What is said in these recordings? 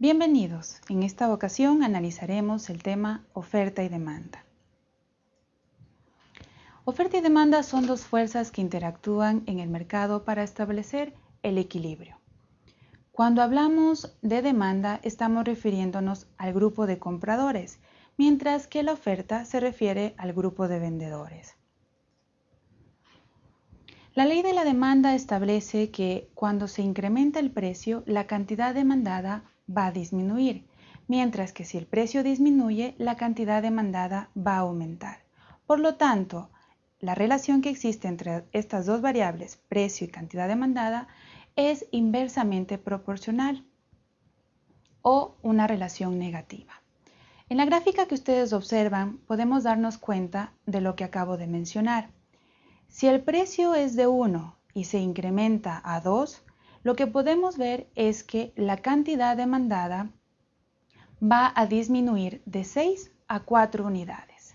Bienvenidos. En esta ocasión analizaremos el tema oferta y demanda. Oferta y demanda son dos fuerzas que interactúan en el mercado para establecer el equilibrio. Cuando hablamos de demanda estamos refiriéndonos al grupo de compradores, mientras que la oferta se refiere al grupo de vendedores. La ley de la demanda establece que cuando se incrementa el precio, la cantidad demandada va a disminuir, mientras que si el precio disminuye, la cantidad demandada va a aumentar. Por lo tanto, la relación que existe entre estas dos variables, precio y cantidad demandada, es inversamente proporcional o una relación negativa. En la gráfica que ustedes observan podemos darnos cuenta de lo que acabo de mencionar. Si el precio es de 1 y se incrementa a 2, lo que podemos ver es que la cantidad demandada va a disminuir de 6 a 4 unidades.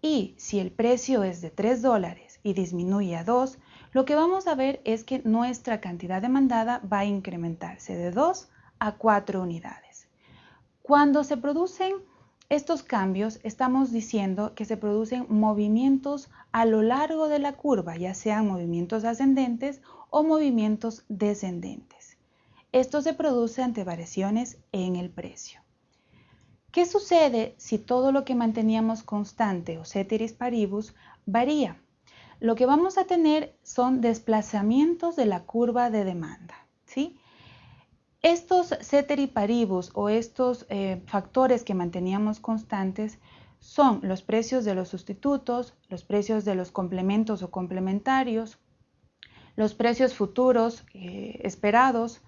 Y si el precio es de 3 dólares y disminuye a 2, lo que vamos a ver es que nuestra cantidad demandada va a incrementarse de 2 a 4 unidades. Cuando se producen estos cambios estamos diciendo que se producen movimientos a lo largo de la curva, ya sean movimientos ascendentes o movimientos descendentes. Esto se produce ante variaciones en el precio. ¿Qué sucede si todo lo que manteníamos constante o ceteris paribus varía? Lo que vamos a tener son desplazamientos de la curva de demanda. ¿sí? Estos ceteri paribus o estos eh, factores que manteníamos constantes son los precios de los sustitutos, los precios de los complementos o complementarios, los precios futuros eh, esperados,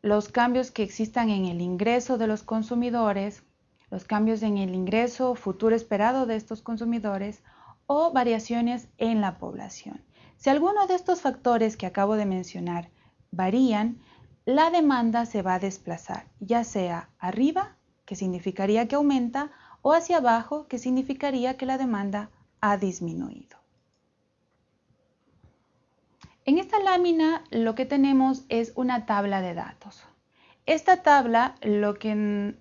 los cambios que existan en el ingreso de los consumidores, los cambios en el ingreso futuro esperado de estos consumidores o variaciones en la población. Si alguno de estos factores que acabo de mencionar varían, la demanda se va a desplazar, ya sea arriba, que significaría que aumenta, o hacia abajo, que significaría que la demanda ha disminuido. En esta lámina lo que tenemos es una tabla de datos. Esta tabla lo que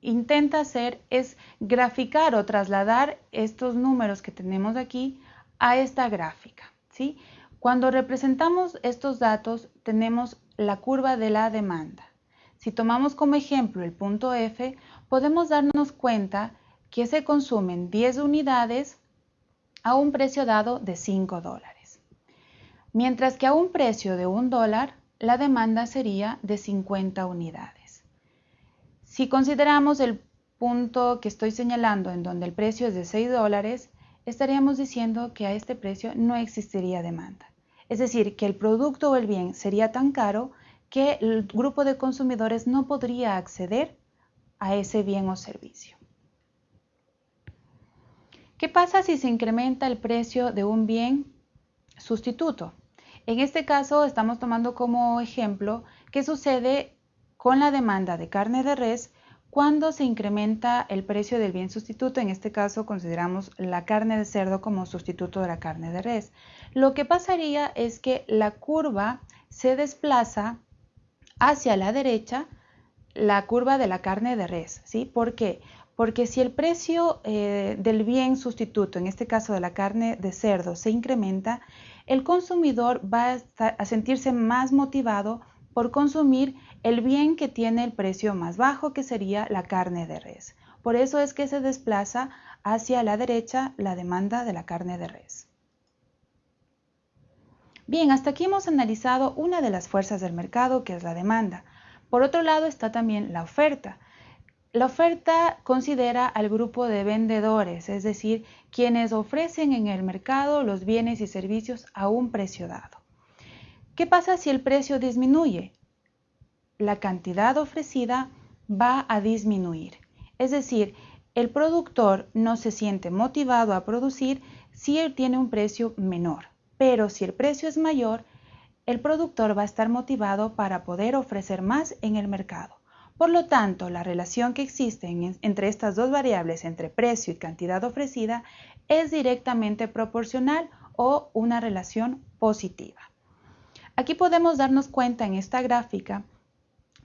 intenta hacer es graficar o trasladar estos números que tenemos aquí a esta gráfica. Cuando representamos estos datos tenemos la curva de la demanda. Si tomamos como ejemplo el punto F, podemos darnos cuenta que se consumen 10 unidades a un precio dado de 5 dólares. Mientras que a un precio de 1 dólar, la demanda sería de 50 unidades. Si consideramos el punto que estoy señalando en donde el precio es de 6 dólares, estaríamos diciendo que a este precio no existiría demanda. Es decir, que el producto o el bien sería tan caro que el grupo de consumidores no podría acceder a ese bien o servicio. ¿Qué pasa si se incrementa el precio de un bien sustituto? En este caso estamos tomando como ejemplo qué sucede con la demanda de carne de res cuando se incrementa el precio del bien sustituto, en este caso consideramos la carne de cerdo como sustituto de la carne de res. Lo que pasaría es que la curva se desplaza hacia la derecha, la curva de la carne de res, ¿sí? ¿Por qué? Porque si el precio eh, del bien sustituto, en este caso de la carne de cerdo, se incrementa, el consumidor va a sentirse más motivado por consumir el bien que tiene el precio más bajo, que sería la carne de res. Por eso es que se desplaza hacia la derecha la demanda de la carne de res. Bien, hasta aquí hemos analizado una de las fuerzas del mercado, que es la demanda. Por otro lado está también la oferta. La oferta considera al grupo de vendedores, es decir, quienes ofrecen en el mercado los bienes y servicios a un precio dado. ¿Qué pasa si el precio disminuye? la cantidad ofrecida va a disminuir. Es decir, el productor no se siente motivado a producir si él tiene un precio menor, pero si el precio es mayor, el productor va a estar motivado para poder ofrecer más en el mercado. Por lo tanto, la relación que existe entre estas dos variables, entre precio y cantidad ofrecida, es directamente proporcional o una relación positiva. Aquí podemos darnos cuenta en esta gráfica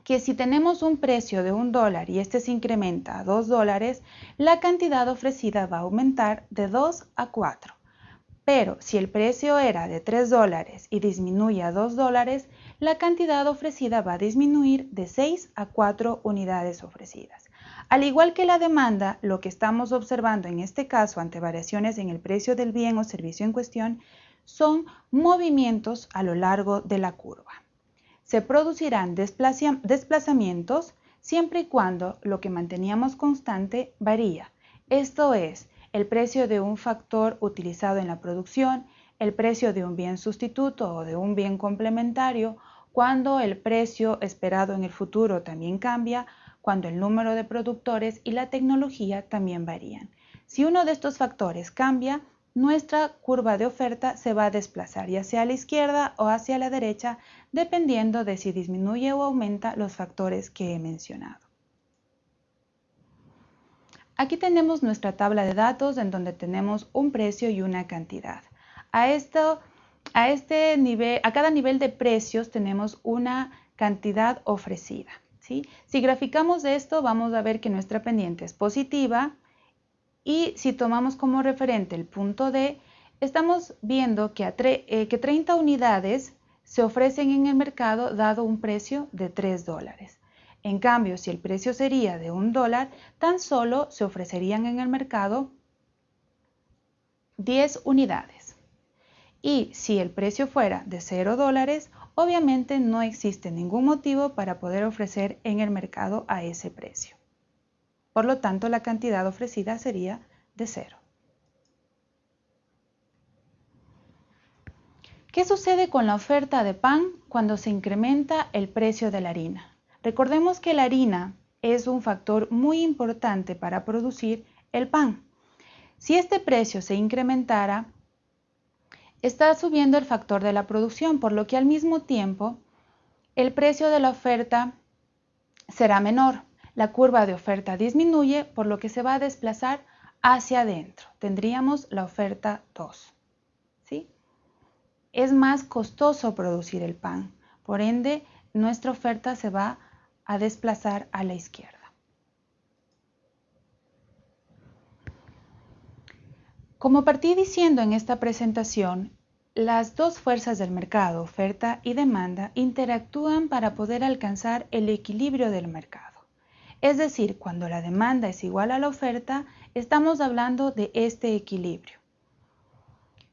que si tenemos un precio de un dólar y este se incrementa a dos dólares, la cantidad ofrecida va a aumentar de 2 a 4. Pero si el precio era de 3 dólares y disminuye a 2 dólares, la cantidad ofrecida va a disminuir de 6 a 4 unidades ofrecidas. Al igual que la demanda, lo que estamos observando en este caso ante variaciones en el precio del bien o servicio en cuestión son movimientos a lo largo de la curva. Se producirán desplazamientos siempre y cuando lo que manteníamos constante varía. Esto es, el precio de un factor utilizado en la producción, el precio de un bien sustituto o de un bien complementario, cuando el precio esperado en el futuro también cambia, cuando el número de productores y la tecnología también varían. Si uno de estos factores cambia, nuestra curva de oferta se va a desplazar ya sea a la izquierda o hacia la derecha, dependiendo de si disminuye o aumenta los factores que he mencionado. Aquí tenemos nuestra tabla de datos en donde tenemos un precio y una cantidad. A, esto, a, este nivel, a cada nivel de precios tenemos una cantidad ofrecida. Si graficamos esto, vamos a ver que nuestra pendiente es positiva y si tomamos como referente el punto D, estamos viendo que, eh, que 30 unidades se ofrecen en el mercado dado un precio de 3 dólares. En cambio, si el precio sería de un dólar, tan solo se ofrecerían en el mercado 10 unidades. Y si el precio fuera de 0 dólares, obviamente no existe ningún motivo para poder ofrecer en el mercado a ese precio. Por lo tanto, la cantidad ofrecida sería de 0. ¿Qué sucede con la oferta de pan cuando se incrementa el precio de la harina? Recordemos que la harina es un factor muy importante para producir el pan. Si este precio se incrementara, está subiendo el factor de la producción, por lo que al mismo tiempo el precio de la oferta será menor. La curva de oferta disminuye, por lo que se va a desplazar hacia adentro. Tendríamos la oferta 2. ¿sí? Es más costoso producir el pan, por ende nuestra oferta se va a desplazar a la izquierda. Como partí diciendo en esta presentación, las dos fuerzas del mercado, oferta y demanda, interactúan para poder alcanzar el equilibrio del mercado. Es decir, cuando la demanda es igual a la oferta, estamos hablando de este equilibrio.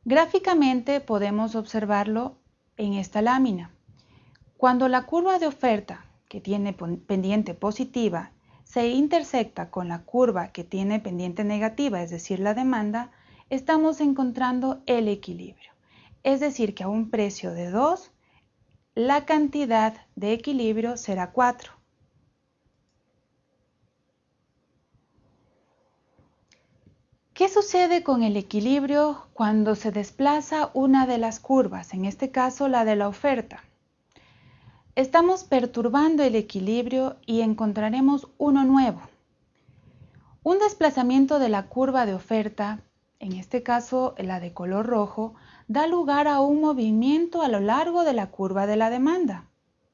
Gráficamente podemos observarlo en esta lámina. Cuando la curva de oferta que tiene pendiente positiva se intersecta con la curva que tiene pendiente negativa, es decir, la demanda, estamos encontrando el equilibrio. Es decir, que a un precio de 2, la cantidad de equilibrio será 4. ¿Qué sucede con el equilibrio cuando se desplaza una de las curvas, en este caso la de la oferta? Estamos perturbando el equilibrio y encontraremos uno nuevo. Un desplazamiento de la curva de oferta, en este caso la de color rojo, da lugar a un movimiento a lo largo de la curva de la demanda.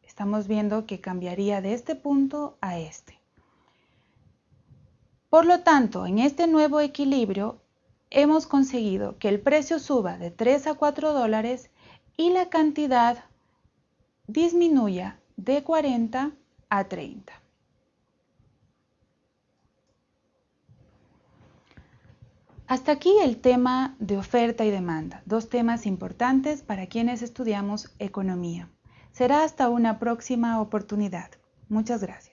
Estamos viendo que cambiaría de este punto a este. Por lo tanto, en este nuevo equilibrio hemos conseguido que el precio suba de 3 a 4 dólares y la cantidad disminuya de 40 a 30. Hasta aquí el tema de oferta y demanda, dos temas importantes para quienes estudiamos economía. Será hasta una próxima oportunidad. Muchas gracias.